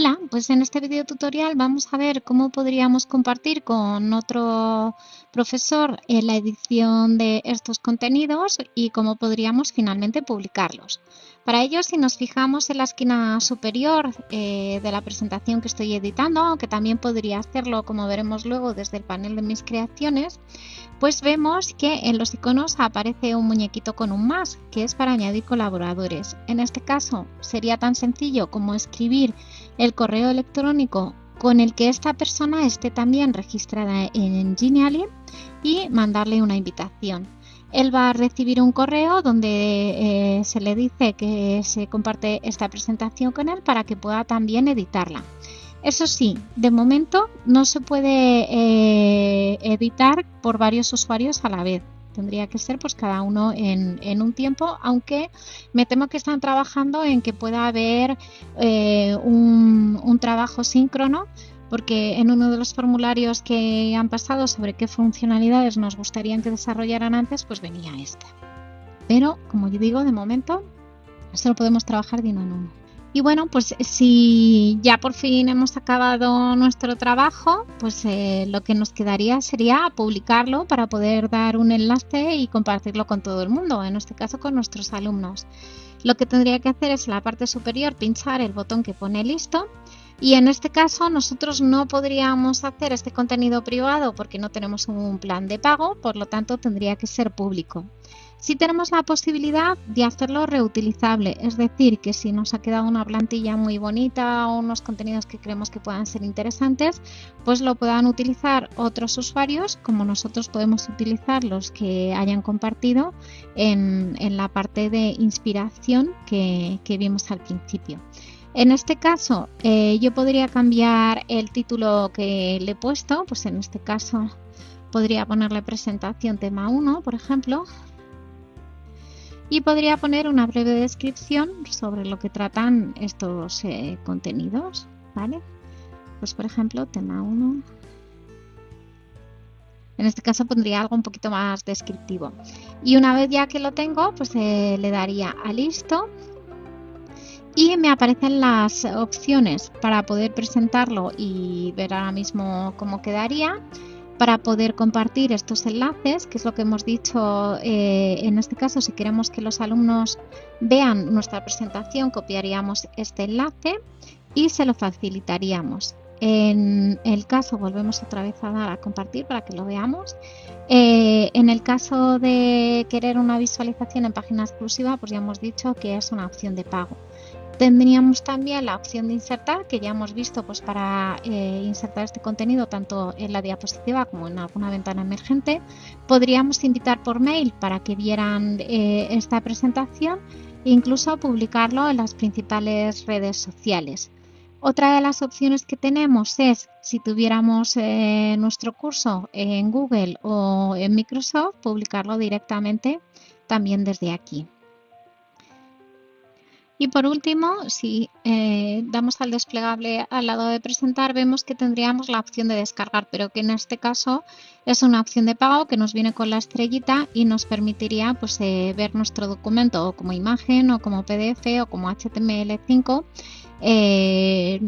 Hola, pues en este video tutorial vamos a ver cómo podríamos compartir con otro profesor eh, la edición de estos contenidos y cómo podríamos finalmente publicarlos. Para ello, si nos fijamos en la esquina superior eh, de la presentación que estoy editando, aunque también podría hacerlo como veremos luego desde el panel de mis creaciones, pues vemos que en los iconos aparece un muñequito con un más, que es para añadir colaboradores. En este caso sería tan sencillo como escribir el correo electrónico con el que esta persona esté también registrada en Genially y mandarle una invitación. Él va a recibir un correo donde eh, se le dice que se comparte esta presentación con él para que pueda también editarla. Eso sí, de momento no se puede eh, editar por varios usuarios a la vez. Tendría que ser pues cada uno en, un tiempo, aunque me temo que están trabajando en que pueda haber eh, un, un trabajo síncrono porque en uno de los formularios que han pasado sobre qué funcionalidades nos gustaría que desarrollaran antes, pues venía esta. Pero, como yo digo, de momento solo podemos trabajar de uno en uno. Y bueno, pues si ya por fin hemos acabado nuestro trabajo, pues eh, lo que nos quedaría sería publicarlo para poder dar un enlace y compartirlo con todo el mundo, en este caso con nuestros alumnos. Lo que tendría que hacer es en la parte superior pinchar el botón que pone listo y en este caso nosotros no podríamos hacer este contenido privado porque no tenemos un plan de pago, por lo tanto tendría que ser público. Si tenemos la posibilidad de hacerlo reutilizable, es decir, que si nos ha quedado una plantilla muy bonita o unos contenidos que creemos que puedan ser interesantes, pues lo puedan utilizar otros usuarios, como nosotros podemos utilizar los que hayan compartido en, la parte de inspiración que, vimos al principio. En este caso, eh, yo podría cambiar el título que le he puesto, pues en este caso podría ponerle presentación tema 1, por ejemplo, y podría poner una breve descripción sobre lo que tratan estos eh, contenidos, ¿vale? Pues por ejemplo, tema 1. En este caso pondría algo un poquito más descriptivo. Y una vez ya que lo tengo, pues eh, le daría a listo y me aparecen las opciones para poder presentarlo y ver ahora mismo cómo quedaría para poder compartir estos enlaces, que es lo que hemos dicho eh, en este caso, si queremos que los alumnos vean nuestra presentación, copiaríamos este enlace y se lo facilitaríamos. En el caso, volvemos otra vez a dar a compartir para que lo veamos. Eh, en el caso de querer una visualización en página exclusiva, pues ya hemos dicho que es una opción de pago. Tendríamos también la opción de insertar, que ya hemos visto pues, para eh, insertar este contenido tanto en la diapositiva como en alguna ventana emergente. Podríamos invitar por mail para que vieran eh, esta presentación e incluso publicarlo en las principales redes sociales. Otra de las opciones que tenemos es, si tuviéramos eh, nuestro curso en Google o en Microsoft, publicarlo directamente también desde aquí. Y por último, si eh, damos al desplegable al lado de presentar, vemos que tendríamos la opción de descargar, pero que en este caso es una opción de pago que nos viene con la estrellita y nos permitiría pues, eh, ver nuestro documento como imagen o como PDF o como HTML5 eh,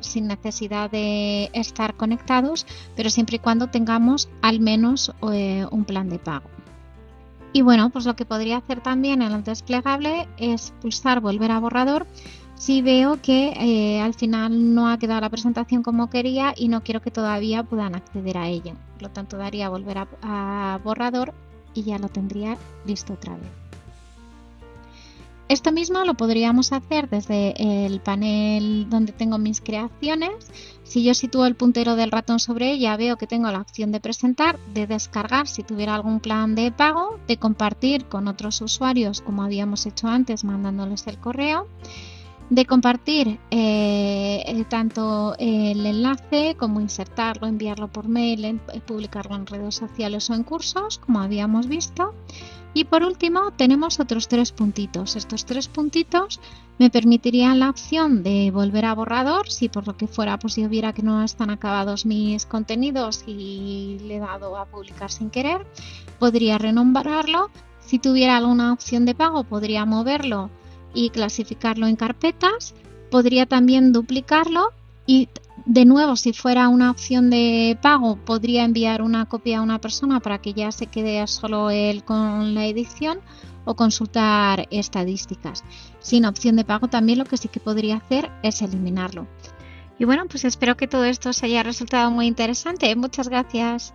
sin necesidad de estar conectados, pero siempre y cuando tengamos al menos un plan de pago. Y bueno, pues lo que podría hacer también en el desplegable es pulsar volver a borrador si veo que eh, al final no ha quedado la presentación como quería y no quiero que todavía puedan acceder a ella. Por lo tanto, daría volver a borrador y ya lo tendría listo otra vez. Esto mismo lo podríamos hacer desde el panel donde tengo mis creaciones. Si yo sitúo el puntero del ratón sobre ella, veo que tengo la opción de presentar, de descargar si tuviera algún plan de pago, de compartir con otros usuarios como habíamos hecho antes mandándoles el correo, de compartir eh, tanto el enlace como insertarlo, enviarlo por mail, publicarlo en redes sociales o en cursos, como habíamos visto y por último tenemos otros tres puntitos. Estos tres puntitos me permitirían la opción de volver a borrador si por lo que fuera pues yo viera que no están acabados mis contenidos y le he dado a publicar sin querer. Podría renombrarlo. Si tuviera alguna opción de pago podría moverlo y clasificarlo en carpetas Podría también duplicarlo y de nuevo, si fuera una opción de pago, podría enviar una copia a una persona para que ya se quede solo él con la edición o consultar estadísticas. Sin opción de pago también lo que sí que podría hacer es eliminarlo. Y bueno, pues espero que todo esto os haya resultado muy interesante. Muchas gracias.